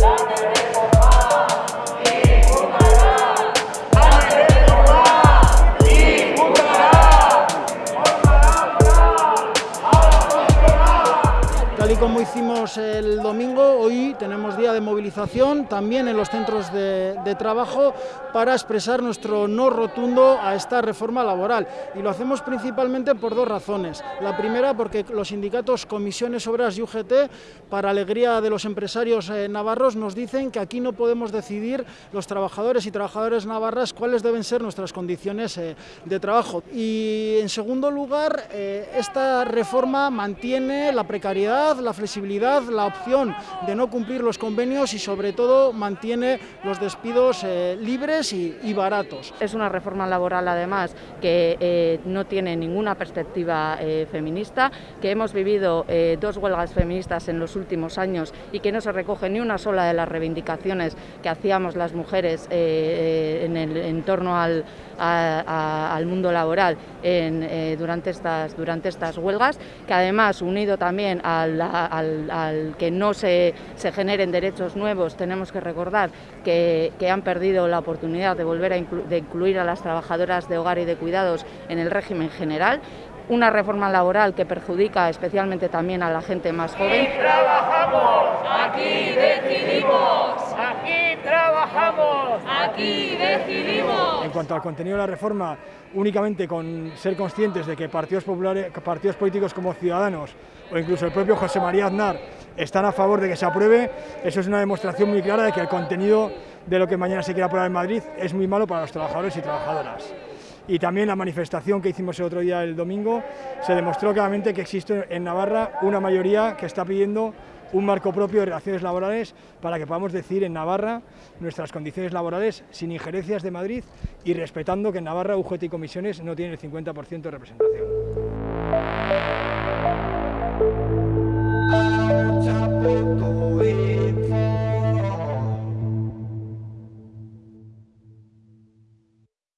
Música como hicimos el domingo, hoy tenemos día de movilización también en los centros de, trabajo para expresar nuestro no rotundo a esta reforma laboral. Y lo hacemos principalmente por dos razones. La primera, porque los sindicatos Comisiones Obras y UGT, para alegría de los empresarios eh, navarros, nos dicen que aquí no podemos decidir los trabajadores y trabajadoras navarras cuáles deben ser nuestras condiciones eh, de trabajo. Y en segundo lugar, eh, esta reforma mantiene la precariedad la flexibilidad, la opción de no cumplir los convenios y sobre todo mantiene los despidos eh, libres y, baratos. Es una reforma laboral además que eh, no tiene ninguna perspectiva eh, feminista, que hemos vivido dos huelgas feministas en los últimos años y que no se recoge ni una sola de las reivindicaciones que hacíamos las mujeres en, torno al, a, a, mundo laboral durante, estas, durante estas huelgas, que además unido también al que no se, se, generen derechos nuevos, tenemos que recordar que, que han perdido la oportunidad de volver a de incluir a las trabajadoras de hogar y de cuidados en el régimen general una reforma laboral que perjudica especialmente también a la gente más joven. Aquí trabajamos, aquí decidimos, aquí trabajamos, aquí decidimos. En cuanto al contenido de la reforma, únicamente con ser conscientes de que partidos populares, partidos políticos como Ciudadanos o incluso el propio José María Aznar están a favor de que se apruebe, eso es una demostración muy clara de que el contenido de lo que mañana se quiere aprobar en Madrid es muy malo para los trabajadores y trabajadoras y también la manifestación que hicimos el otro día, el domingo, se demostró claramente que existe en Navarra una mayoría que está pidiendo un marco propio de relaciones laborales para que podamos decir en Navarra nuestras condiciones laborales sin injerencias de Madrid y respetando que en Navarra UGT y comisiones no tienen el 50% de representación.